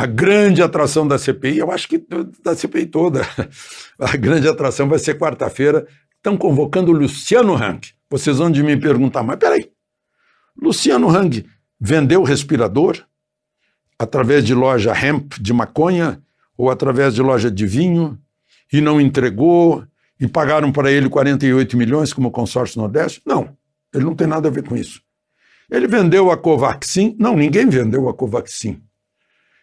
a grande atração da CPI, eu acho que da CPI toda, a grande atração vai ser quarta-feira. Estão convocando o Luciano Hang. Vocês vão de me perguntar, mas peraí, Luciano Hang vendeu respirador através de loja hemp de maconha ou através de loja de vinho e não entregou e pagaram para ele 48 milhões como consórcio Nordeste? Não, ele não tem nada a ver com isso. Ele vendeu a Covaxin? Não, ninguém vendeu a Covaxin.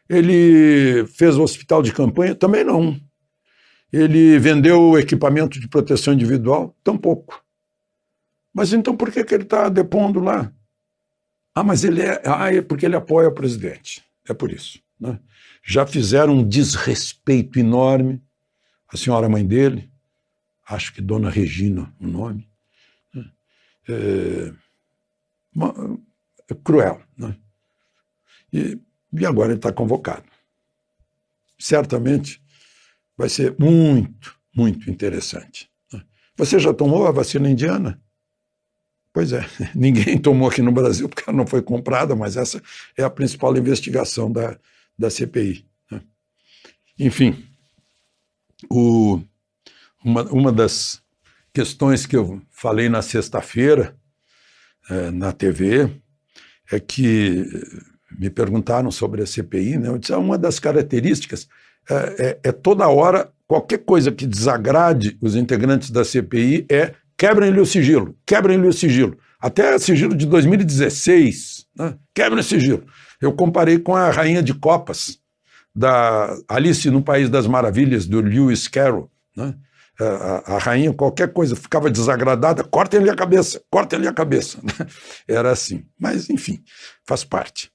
Ele fez o hospital de campanha? Também não. Ele vendeu equipamento de proteção individual? Tampouco. Mas então por que, que ele está depondo lá? Ah, mas ele é. Ah, é porque ele apoia o presidente. É por isso. Né? Já fizeram um desrespeito enorme. A senhora mãe dele, acho que Dona Regina, o nome. Né? É, uma, é cruel. Né? E, e agora ele está convocado. Certamente vai ser muito, muito interessante. Né? Você já tomou a vacina indiana? Pois é, ninguém tomou aqui no Brasil porque ela não foi comprada, mas essa é a principal investigação da, da CPI. Né? Enfim, o, uma, uma das questões que eu falei na sexta-feira é, na TV é que me perguntaram sobre a CPI, né? eu disse, ah, uma das características é, é, é toda hora, qualquer coisa que desagrade os integrantes da CPI é quebrem-lhe o sigilo, quebrem-lhe o sigilo. Até sigilo de 2016, né? quebrem o sigilo. Eu comparei com a Rainha de Copas, da Alice no País das Maravilhas, do Lewis Carroll. Né? A, a, rainha, qualquer coisa, ficava desagradada, cortem-lhe a cabeça, cortem-lhe a cabeça. Era assim. Mas, enfim, faz parte.